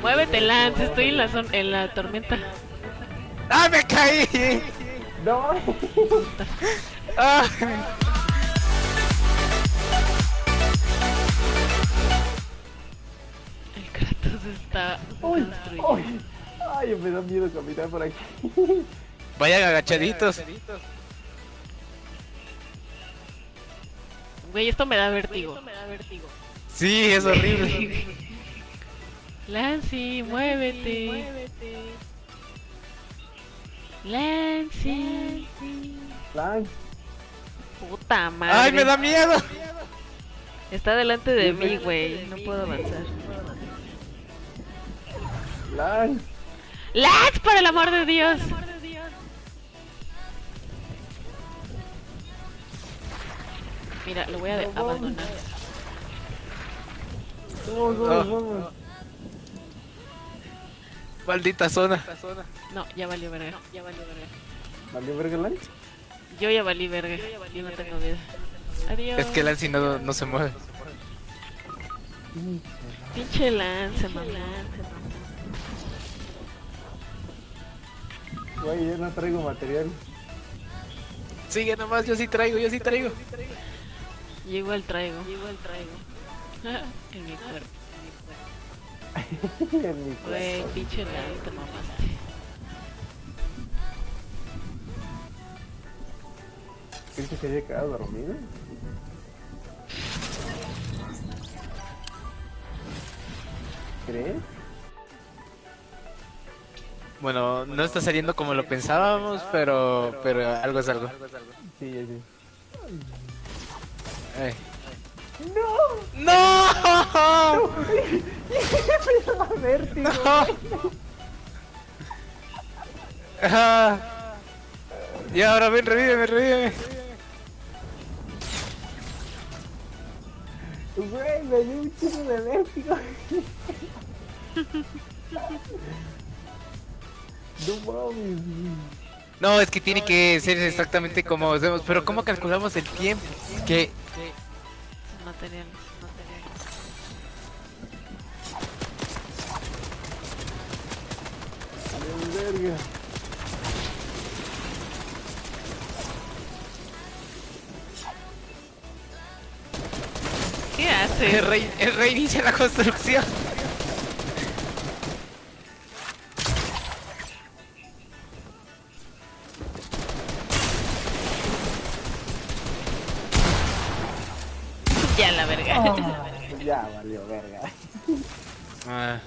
Muévete, Lance, estoy en la, zon- en la tormenta. ¡Ah, me caí! No. ¡Ah! El Kratos está Uy. Ay, me da miedo caminar por aquí. Vayan agachaditos. Güey, esto me da vértigo. Sí, es horrible. Lancy, muévete. Lancy. Lan, Puta madre. ¡Ay, me da miedo! Está delante de mí, güey. No puedo avanzar. Lan. ¡Lance, por el amor de Dios! Mira, lo voy a abandonar. Vamos, vamos, vamos. Maldita zona. No, ya valió verga. ya valió verga. ¿Valió verga Lan? Yo ya valí verga. Yo no tengo vida. Adiós. Es que Lancy no, no se mueve. Pinche Lance, mamá. Güey, yo no traigo material. Sigue nomás, yo sí traigo, yo sí traigo. Yo igual traigo. igual traigo. en mi cuerpo. Güey, pinche Lance, te mamaste. ¿Crees que se haya quedado dormido? ¿Crees? Bueno, no está saliendo como lo pensábamos, pero pero algo es algo. Sí, sí. Ay. ¡No! Vértigo. ¡No! Ah. Y ahora ven, revíveme, revíveme. Güey, me dio un chingo de vértigo. no mames. No, es que tiene que ser exactamente como hacemos. Pero ¿cómo calculamos el tiempo? Que Materiales, materiales. Verga. ¿Qué el hace? rey, el rey inicia la construcción. Ya la verga. Ya valió verga. Ah,